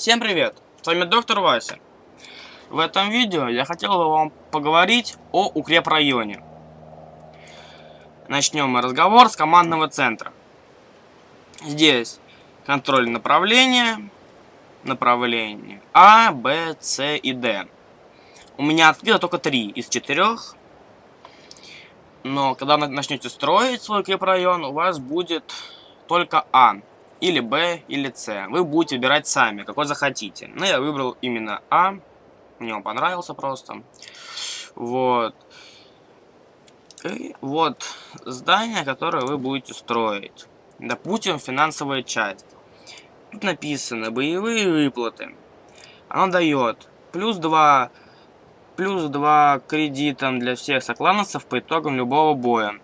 Всем привет! С вами доктор Вася. В этом видео я хотел бы вам поговорить о укрепрайоне. Начнем мы разговор с командного центра. Здесь контроль направления, направление А, Б, С и Д. У меня открыто только три из четырех. Но когда начнете строить свой укрепрайон, у вас будет только А или Б, или С. Вы будете выбирать сами, какой захотите. Но я выбрал именно А. Мне он понравился просто. Вот. И вот здание, которое вы будете строить. Допустим, финансовая часть. Тут написано боевые выплаты. Оно дает плюс 2, плюс 2 кредитам для всех соклановцев по итогам любого боя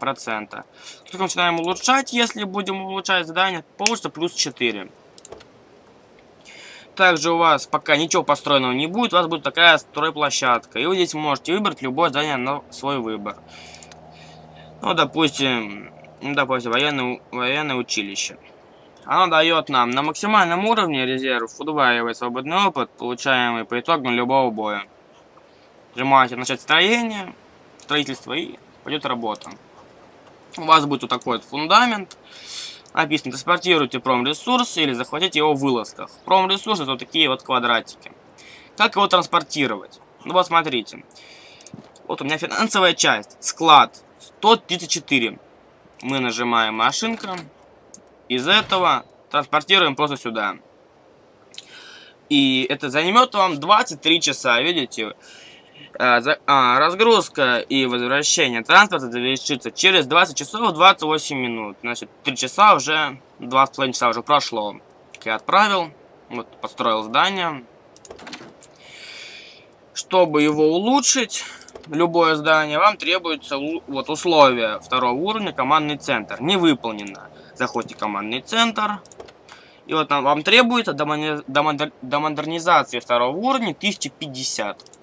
процента. Только начинаем улучшать, если будем улучшать задание, получится плюс 4. Также у вас пока ничего построенного не будет, у вас будет такая стройплощадка. И вы здесь можете выбрать любое здание на свой выбор. Ну, допустим, допустим, военное, военное училище. Оно дает нам на максимальном уровне резерв, удваивает свободный опыт, получаемый по итогам любого боя. Нажимаете начать строение, строительство и пойдет работа. У вас будет вот такой вот фундамент. Написано, транспортируйте промресурс или захватите его в вылазках. Промресурс это вот такие вот квадратики. Как его транспортировать? Ну вот смотрите. Вот у меня финансовая часть. Склад 134. Мы нажимаем машинка. Из этого транспортируем просто сюда. И это займет вам 23 часа. Видите? А, а, разгрузка и возвращение транспорта завершится через 20 часов 28 минут. Значит, 3 часа уже, 2,5 часа уже прошло. Я отправил, вот, построил здание. Чтобы его улучшить, любое здание, вам требуется вот условие второго уровня, командный центр. Не выполнено. Заходите в командный центр. И вот вам требуется до, модернизации второго уровня 1050.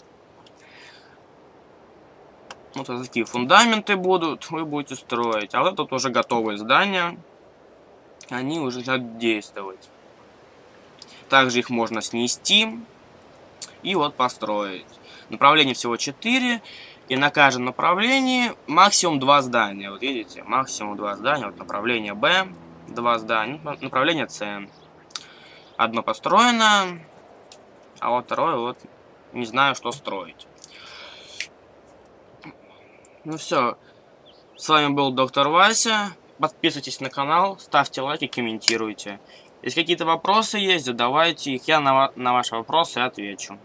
Вот такие фундаменты будут, вы будете строить. А вот тут уже готовые здания. Они уже начинают действовать. Также их можно снести и вот построить. Направлений всего 4. И на каждом направлении максимум 2 здания. Вот видите, максимум 2 здания. Вот направление Б, 2 здания. Направление С. Одно построено, а вот второе вот не знаю, что строить. Ну все. С вами был доктор Вася. Подписывайтесь на канал, ставьте лайки, комментируйте. Если какие-то вопросы есть, задавайте их, я на, на ваши вопросы отвечу.